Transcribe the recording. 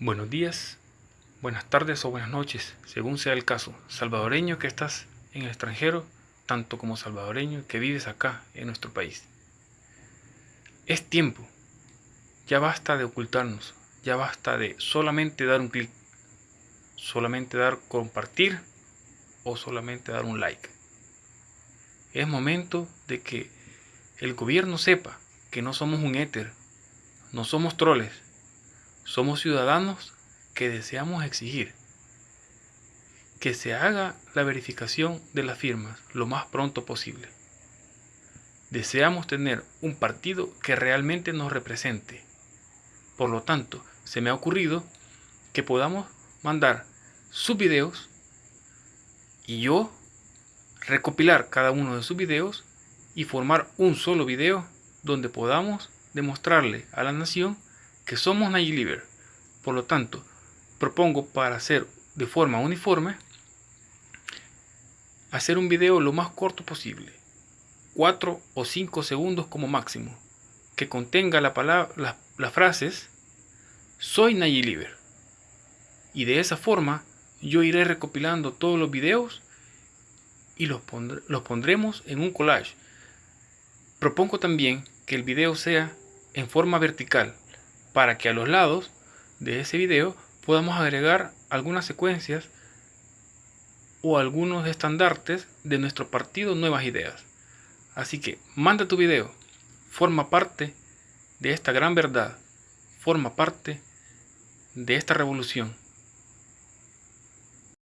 Buenos días, buenas tardes o buenas noches, según sea el caso. Salvadoreño que estás en el extranjero, tanto como salvadoreño que vives acá en nuestro país. Es tiempo. Ya basta de ocultarnos. Ya basta de solamente dar un clic. Solamente dar compartir o solamente dar un like. Es momento de que el gobierno sepa que no somos un éter, no somos troles, somos ciudadanos que deseamos exigir que se haga la verificación de las firmas lo más pronto posible. Deseamos tener un partido que realmente nos represente. Por lo tanto, se me ha ocurrido que podamos mandar sus videos y yo recopilar cada uno de sus videos y formar un solo video donde podamos demostrarle a la nación que somos Nayiliver. Por lo tanto, propongo para hacer de forma uniforme hacer un video lo más corto posible, 4 o 5 segundos como máximo, que contenga la palabra, las frases soy Nayiliver. Y de esa forma yo iré recopilando todos los videos y los, los pondremos en un collage. Propongo también que el video sea en forma vertical para que a los lados de ese video podamos agregar algunas secuencias o algunos estandartes de nuestro partido Nuevas Ideas. Así que manda tu video, forma parte de esta gran verdad, forma parte de esta revolución.